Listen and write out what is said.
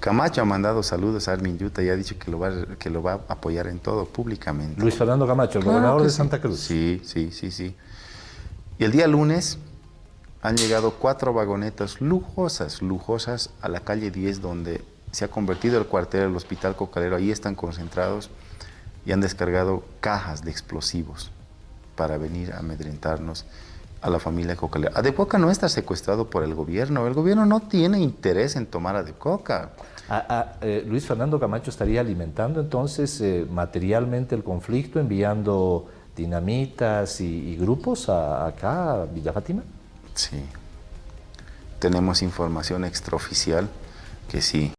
Camacho ha mandado saludos a Armin Yuta y ha dicho que lo va, que lo va a apoyar en todo públicamente. Luis Fernando Camacho, el gobernador de Santa Cruz. Sí, sí, sí, sí. Y el día lunes han llegado cuatro vagonetas lujosas, lujosas a la calle 10 donde se ha convertido el cuartel del Hospital Cocalero. Ahí están concentrados y han descargado cajas de explosivos para venir a amedrentarnos a la familia Cocalero. Adecoca no está secuestrado por el gobierno. El gobierno no tiene interés en tomar Adecoca. Ah, ah, eh, Luis Fernando Camacho estaría alimentando entonces eh, materialmente el conflicto, enviando dinamitas y, y grupos a, acá a Villa Fátima. Sí. Tenemos información extraoficial que sí.